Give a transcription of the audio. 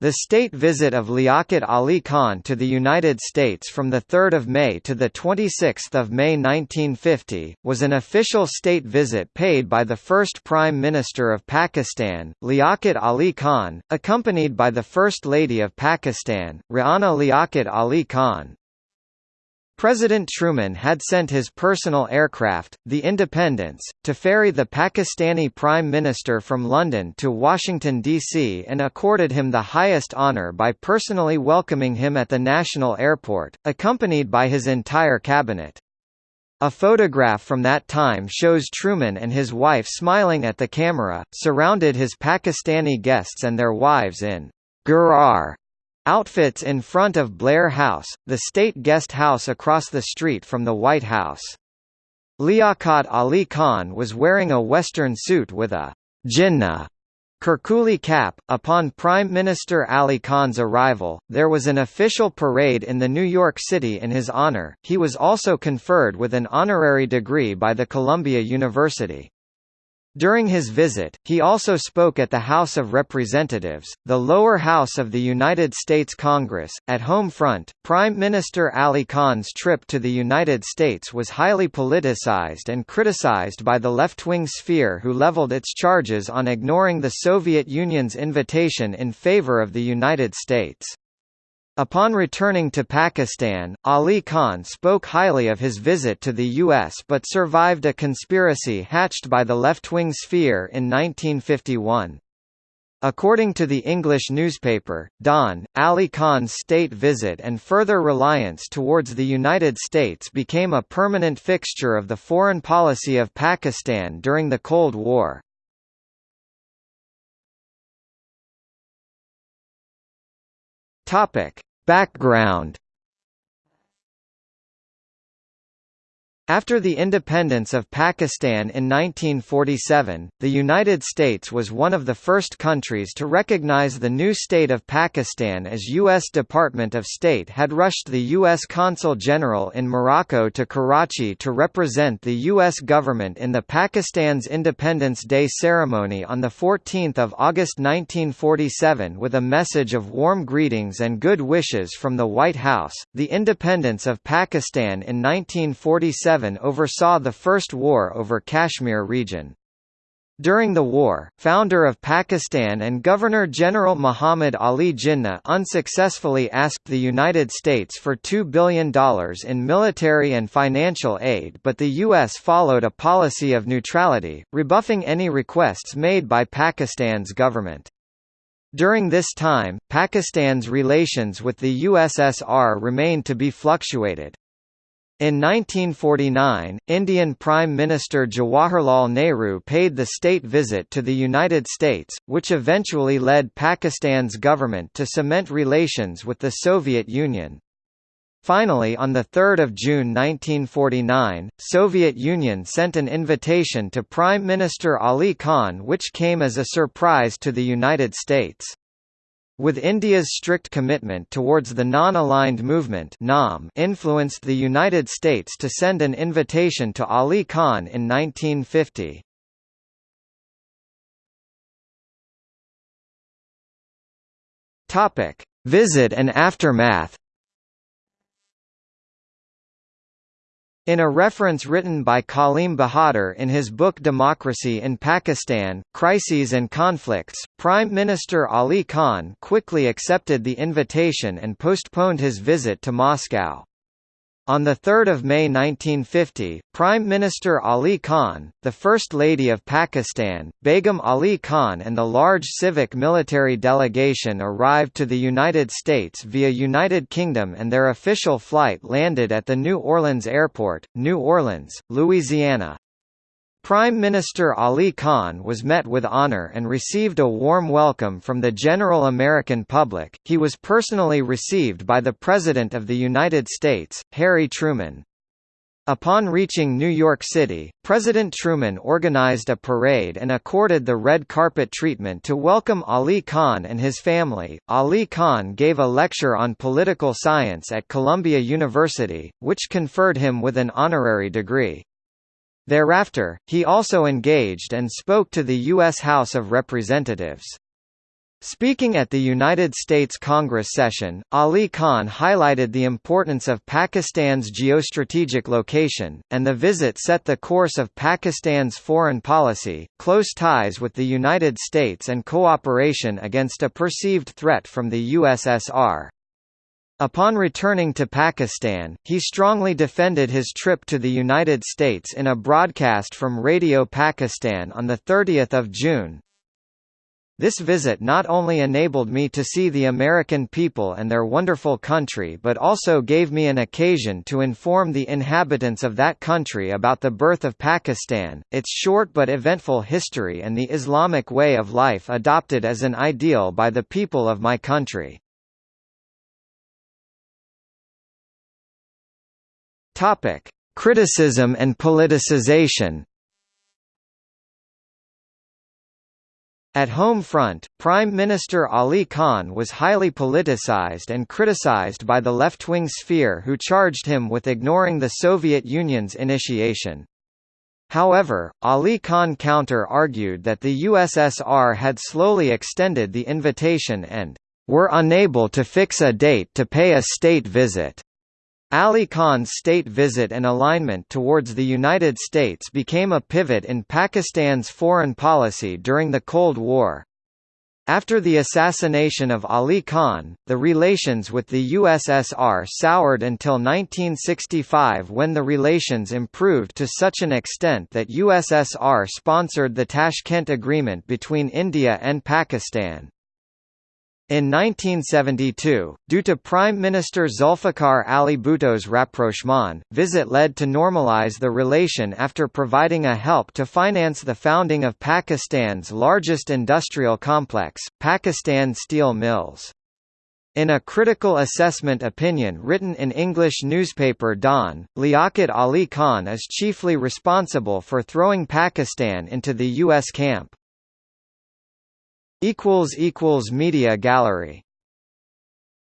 The state visit of Liaquat Ali Khan to the United States from 3 May to 26 May 1950, was an official state visit paid by the first Prime Minister of Pakistan, Liaquat Ali Khan, accompanied by the First Lady of Pakistan, Rana Liaquat Ali Khan. President Truman had sent his personal aircraft, the Independence, to ferry the Pakistani Prime Minister from London to Washington, D.C. and accorded him the highest honor by personally welcoming him at the National Airport, accompanied by his entire cabinet. A photograph from that time shows Truman and his wife smiling at the camera, surrounded his Pakistani guests and their wives in Gharara Outfits in front of Blair House, the state guest house across the street from the White House. Liaquat Ali Khan was wearing a western suit with a Jinnah Karakuli cap. Upon Prime Minister Ali Khan's arrival, there was an official parade in the New York City in his honor. He was also conferred with an honorary degree by the Columbia University. During his visit, he also spoke at the House of Representatives, the lower house of the United States Congress. At home front, Prime Minister Ali Khan's trip to the United States was highly politicized and criticized by the left-wing sphere who leveled its charges on ignoring the Soviet Union's invitation in favor of the United States. Upon returning to Pakistan, Ali Khan spoke highly of his visit to the U.S. but survived a conspiracy hatched by the left-wing sphere in 1951. According to the English newspaper, Dawn, Ali Khan's state visit and further reliance towards the United States became a permanent fixture of the foreign policy of Pakistan during the Cold War. Topic: Background After the independence of Pakistan in 1947, the United States was one of the first countries to recognize the new state of Pakistan as U.S. Department of State had rushed the U.S. Consul General in Morocco to Karachi to represent the U.S. government in the Pakistan's Independence Day ceremony on 14 August 1947 with a message of warm greetings and good wishes from the White House. The independence of Pakistan in 1947 oversaw the First War over Kashmir region. During the war, founder of Pakistan and Governor-General Muhammad Ali Jinnah unsuccessfully asked the United States for $2 billion in military and financial aid but the U.S. followed a policy of neutrality, rebuffing any requests made by Pakistan's government. During this time, Pakistan's relations with the USSR remained to be fluctuated. In 1949, Indian Prime Minister Jawaharlal Nehru paid the state visit to the United States, which eventually led Pakistan's government to cement relations with the Soviet Union. Finally on 3 June 1949, Soviet Union sent an invitation to Prime Minister Ali Khan which came as a surprise to the United States. With India's strict commitment towards the Non-Aligned Movement influenced the United States to send an invitation to Ali Khan in 1950. Visit and aftermath In a reference written by Kalim Bahadur in his book Democracy in Pakistan, Crises and Conflicts, Prime Minister Ali Khan quickly accepted the invitation and postponed his visit to Moscow. On 3 May 1950, Prime Minister Ali Khan, the First Lady of Pakistan, Begum Ali Khan and the large civic military delegation arrived to the United States via United Kingdom and their official flight landed at the New Orleans Airport, New Orleans, Louisiana. Prime Minister Ali Khan was met with honor and received a warm welcome from the general American public. He was personally received by the President of the United States, Harry Truman. Upon reaching New York City, President Truman organized a parade and accorded the red carpet treatment to welcome Ali Khan and his family. Ali Khan gave a lecture on political science at Columbia University, which conferred him with an honorary degree. Thereafter, he also engaged and spoke to the U.S. House of Representatives. Speaking at the United States Congress session, Ali Khan highlighted the importance of Pakistan's geostrategic location, and the visit set the course of Pakistan's foreign policy, close ties with the United States and cooperation against a perceived threat from the USSR. Upon returning to Pakistan, he strongly defended his trip to the United States in a broadcast from Radio Pakistan on 30 June, this visit not only enabled me to see the American people and their wonderful country but also gave me an occasion to inform the inhabitants of that country about the birth of Pakistan, its short but eventful history and the Islamic way of life adopted as an ideal by the people of my country. Criticism and politicization At home front, Prime Minister Ali Khan was highly politicized and criticized by the left-wing sphere who charged him with ignoring the Soviet Union's initiation. However, Ali Khan counter-argued that the USSR had slowly extended the invitation and were unable to fix a date to pay a state visit. Ali Khan's state visit and alignment towards the United States became a pivot in Pakistan's foreign policy during the Cold War. After the assassination of Ali Khan, the relations with the USSR soured until 1965 when the relations improved to such an extent that USSR sponsored the Tashkent Agreement between India and Pakistan. In 1972, due to Prime Minister Zulfikar Ali Bhutto's rapprochement, visit led to normalize the relation after providing a help to finance the founding of Pakistan's largest industrial complex, Pakistan Steel Mills. In a critical assessment opinion written in English newspaper Dawn, Liaquat Ali Khan is chiefly responsible for throwing Pakistan into the U.S. camp. Media gallery